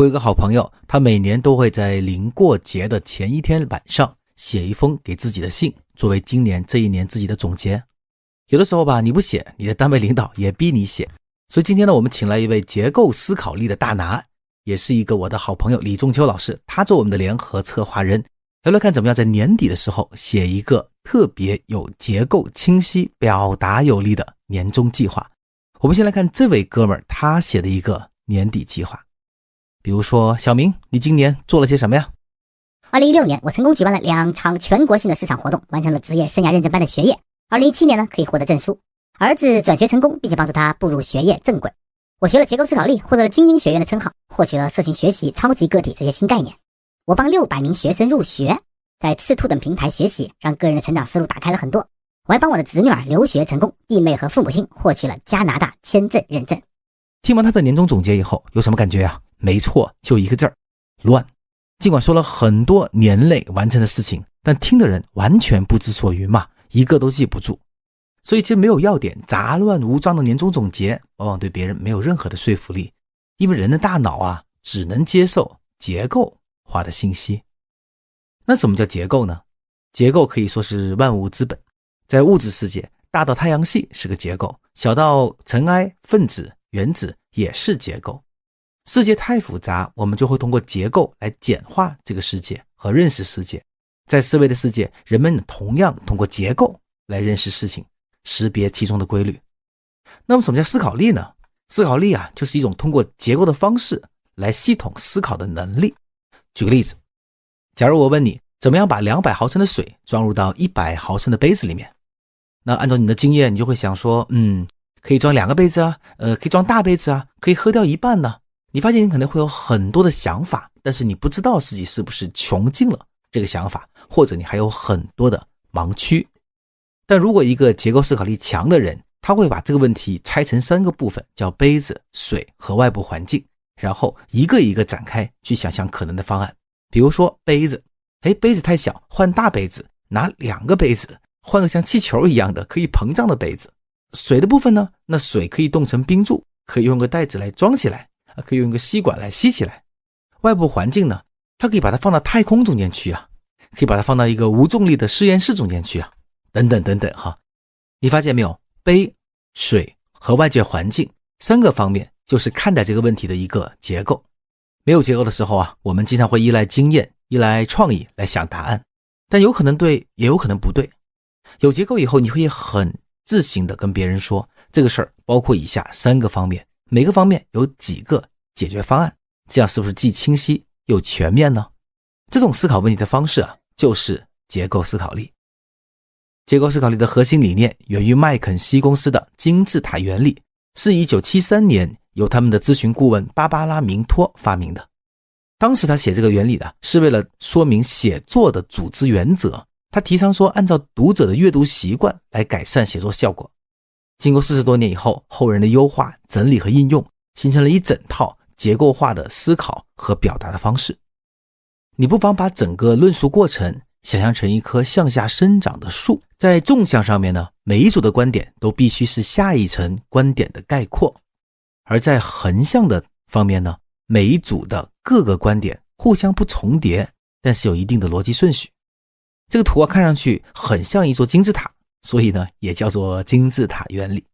我有个好朋友，他每年都会在临过节的前一天晚上写一封给自己的信，作为今年这一年自己的总结。有的时候吧，你不写，你的单位领导也逼你写。所以今天呢，我们请来一位结构思考力的大拿，也是一个我的好朋友李仲秋老师，他做我们的联合策划人，聊聊看怎么样在年底的时候写一个特别有结构、清晰、表达有力的年终计划。我们先来看这位哥们儿他写的一个年底计划。比如说，小明，你今年做了些什么呀？二零一六年，我成功举办了两场全国性的市场活动，完成了职业生涯认证班的学业。二零一七年呢，可以获得证书。儿子转学成功，并且帮助他步入学业正轨。我学了结构思考力，获得了精英学院的称号，获取了社群学习、超级个体这些新概念。我帮六百名学生入学，在赤兔等平台学习，让个人的成长思路打开了很多。我还帮我的侄女儿留学成功，弟妹和父母亲获取了加拿大签证认证。听完他的年终总结以后，有什么感觉啊？没错，就一个字儿，乱。尽管说了很多年内完成的事情，但听的人完全不知所云嘛，一个都记不住。所以其实没有要点，杂乱无章的年终总结，往往对别人没有任何的说服力。因为人的大脑啊，只能接受结构化的信息。那什么叫结构呢？结构可以说是万物之本，在物质世界，大到太阳系是个结构，小到尘埃、分子、原子也是结构。世界太复杂，我们就会通过结构来简化这个世界和认识世界。在思维的世界，人们同样通过结构来认识事情，识别其中的规律。那么，什么叫思考力呢？思考力啊，就是一种通过结构的方式来系统思考的能力。举个例子，假如我问你，怎么样把两百毫升的水装入到一百毫升的杯子里面？那按照你的经验，你就会想说，嗯，可以装两个杯子啊，呃，可以装大杯子啊，可以喝掉一半呢。你发现你可能会有很多的想法，但是你不知道自己是不是穷尽了这个想法，或者你还有很多的盲区。但如果一个结构思考力强的人，他会把这个问题拆成三个部分，叫杯子、水和外部环境，然后一个一个展开去想象可能的方案。比如说杯子，哎，杯子太小，换大杯子，拿两个杯子，换个像气球一样的可以膨胀的杯子。水的部分呢，那水可以冻成冰柱，可以用个袋子来装起来。可以用一个吸管来吸起来。外部环境呢，它可以把它放到太空中间去啊，可以把它放到一个无重力的实验室中间去啊，等等等等哈。你发现没有？杯、水和外界环境三个方面，就是看待这个问题的一个结构。没有结构的时候啊，我们经常会依赖经验、依赖创意来想答案，但有可能对，也有可能不对。有结构以后，你可以很自信的跟别人说，这个事儿包括以下三个方面。每个方面有几个解决方案，这样是不是既清晰又全面呢？这种思考问题的方式啊，就是结构思考力。结构思考力的核心理念源于麦肯锡公司的金字塔原理，是一九七三年由他们的咨询顾问芭芭拉明托发明的。当时他写这个原理的是为了说明写作的组织原则。他提倡说，按照读者的阅读习惯来改善写作效果。经过四十多年以后，后人的优化、整理和应用，形成了一整套结构化的思考和表达的方式。你不妨把整个论述过程想象成一棵向下生长的树，在纵向上面呢，每一组的观点都必须是下一层观点的概括；而在横向的方面呢，每一组的各个观点互相不重叠，但是有一定的逻辑顺序。这个图啊，看上去很像一座金字塔。所以呢，也叫做金字塔原理。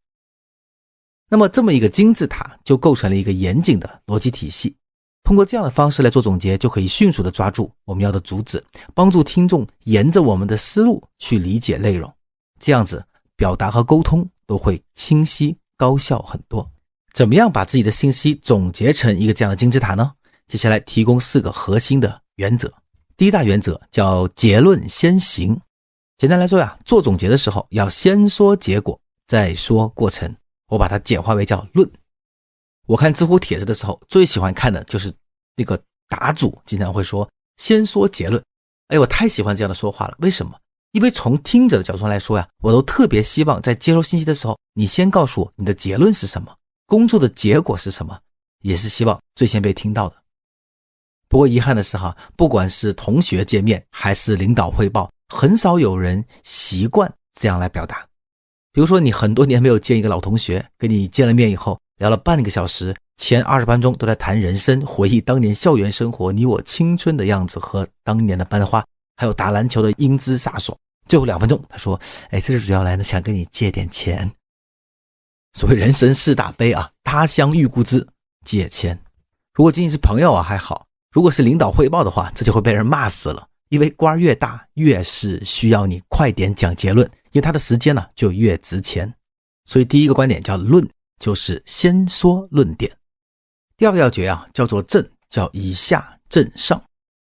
那么，这么一个金字塔就构成了一个严谨的逻辑体系。通过这样的方式来做总结，就可以迅速的抓住我们要的主旨，帮助听众沿着我们的思路去理解内容。这样子，表达和沟通都会清晰高效很多。怎么样把自己的信息总结成一个这样的金字塔呢？接下来提供四个核心的原则。第一大原则叫结论先行。简单来说呀，做总结的时候要先说结果，再说过程。我把它简化为叫论。我看知乎帖子的时候，最喜欢看的就是那个答主经常会说先说结论。哎，我太喜欢这样的说话了。为什么？因为从听者的角度上来说呀，我都特别希望在接收信息的时候，你先告诉我你的结论是什么，工作的结果是什么，也是希望最先被听到的。不过遗憾的是哈，不管是同学见面还是领导汇报。很少有人习惯这样来表达，比如说你很多年没有见一个老同学，跟你见了面以后，聊了半个小时，前二十分钟都在谈人生，回忆当年校园生活，你我青春的样子和当年的班花，还有打篮球的英姿飒爽。最后两分钟，他说：“哎，这是主要来呢，想跟你借点钱。所谓人生四大悲啊，他乡遇故知，借钱。如果仅仅是朋友啊还好，如果是领导汇报的话，这就会被人骂死了。因为官越大，越是需要你快点讲结论，因为他的时间呢就越值钱。所以第一个观点叫论。”就是先说论点，第二个要诀啊，叫做正，叫以下正上，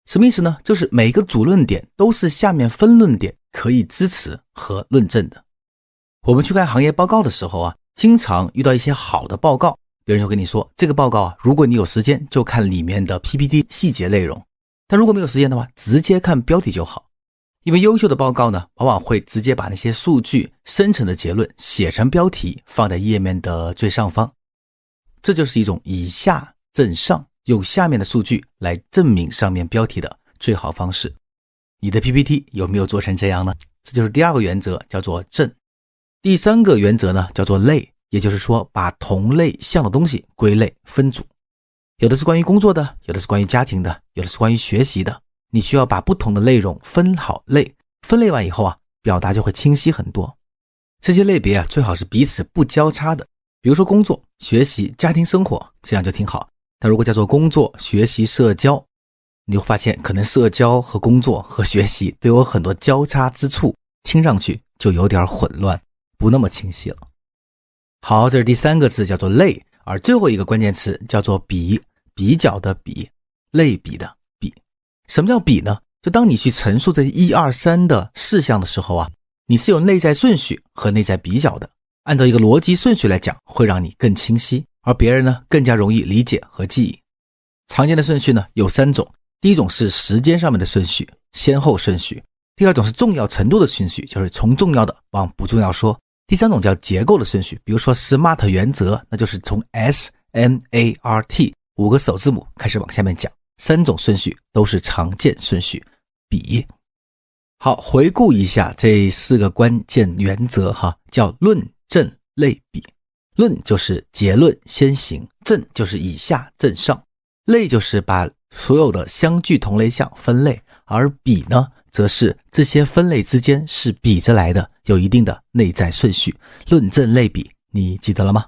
什么意思呢？就是每个主论点都是下面分论点可以支持和论证的。我们去看行业报告的时候啊，经常遇到一些好的报告，别人就跟你说，这个报告啊，如果你有时间就看里面的 PPT 细节内容，但如果没有时间的话，直接看标题就好。因为优秀的报告呢，往往会直接把那些数据生成的结论写成标题，放在页面的最上方。这就是一种以下证上，用下面的数据来证明上面标题的最好方式。你的 PPT 有没有做成这样呢？这就是第二个原则，叫做正。第三个原则呢，叫做类，也就是说把同类项的东西归类分组，有的是关于工作的，有的是关于家庭的，有的是关于学习的。你需要把不同的内容分好类，分类完以后啊，表达就会清晰很多。这些类别啊，最好是彼此不交叉的。比如说工作、学习、家庭生活，这样就挺好。但如果叫做工作、学习、社交，你会发现可能社交和工作和学习都有很多交叉之处，听上去就有点混乱，不那么清晰了。好，这是第三个字，叫做类。而最后一个关键词叫做比，比较的比，类比的比。什么叫比呢？就当你去陈述这一二三的事项的时候啊，你是有内在顺序和内在比较的。按照一个逻辑顺序来讲，会让你更清晰，而别人呢更加容易理解和记忆。常见的顺序呢有三种：第一种是时间上面的顺序，先后顺序；第二种是重要程度的顺序，就是从重要的往不重要说；第三种叫结构的顺序，比如说 SMART 原则，那就是从 S M A R T 五个首字母开始往下面讲。三种顺序都是常见顺序，比好回顾一下这四个关键原则哈，叫论证类比。论就是结论先行，证就是以下证上，类就是把所有的相距同类项分类，而比呢，则是这些分类之间是比着来的，有一定的内在顺序。论证类比，你记得了吗？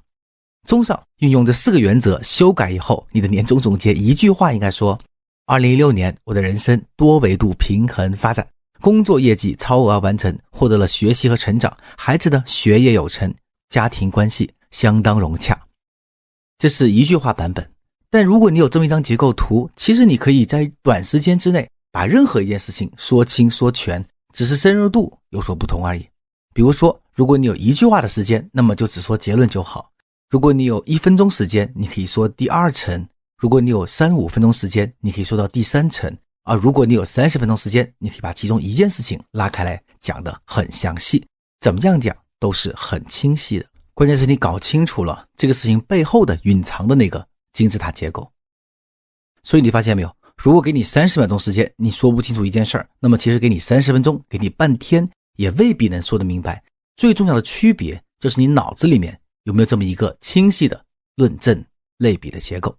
综上，运用这四个原则修改以后，你的年终总结一句话应该说：二零一六年，我的人生多维度平衡发展，工作业绩超额完成，获得了学习和成长，孩子的学业有成，家庭关系相当融洽。这是一句话版本。但如果你有这么一张结构图，其实你可以在短时间之内把任何一件事情说清说全，只是深入度有所不同而已。比如说，如果你有一句话的时间，那么就只说结论就好。如果你有一分钟时间，你可以说第二层；如果你有三五分钟时间，你可以说到第三层；而如果你有三十分钟时间，你可以把其中一件事情拉开来讲得很详细。怎么样讲都是很清晰的。关键是你搞清楚了这个事情背后的隐藏的那个金字塔结构。所以你发现没有？如果给你三十秒钟时间，你说不清楚一件事儿，那么其实给你三十分钟，给你半天，也未必能说得明白。最重要的区别就是你脑子里面。有没有这么一个清晰的论证类比的结构？